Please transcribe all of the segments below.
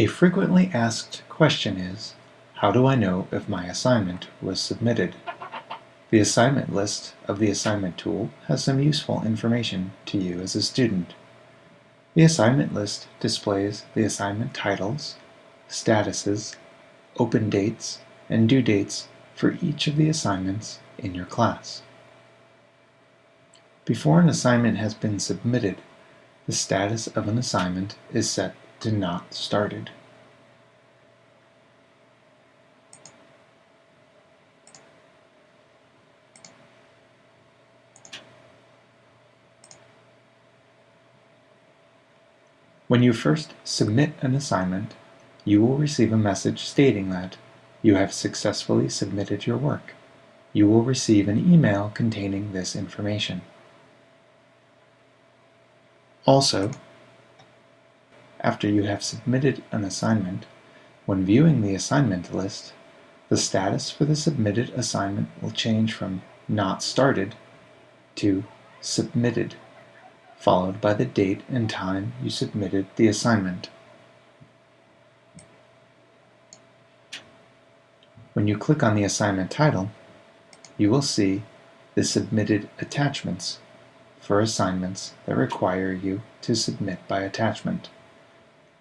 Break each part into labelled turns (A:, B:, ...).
A: A frequently asked question is, how do I know if my assignment was submitted? The assignment list of the assignment tool has some useful information to you as a student. The assignment list displays the assignment titles, statuses, open dates, and due dates for each of the assignments in your class. Before an assignment has been submitted, the status of an assignment is set to not started. When you first submit an assignment, you will receive a message stating that you have successfully submitted your work. You will receive an email containing this information. Also, after you have submitted an assignment, when viewing the assignment list, the status for the submitted assignment will change from Not Started to Submitted, followed by the date and time you submitted the assignment. When you click on the assignment title, you will see the submitted attachments for assignments that require you to submit by attachment.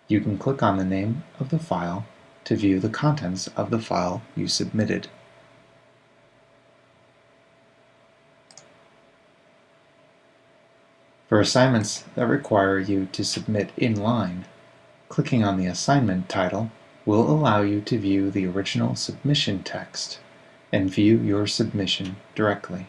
A: You can click on the name of the file to view the contents of the file you submitted. For assignments that require you to submit in line, clicking on the assignment title will allow you to view the original submission text and view your submission directly.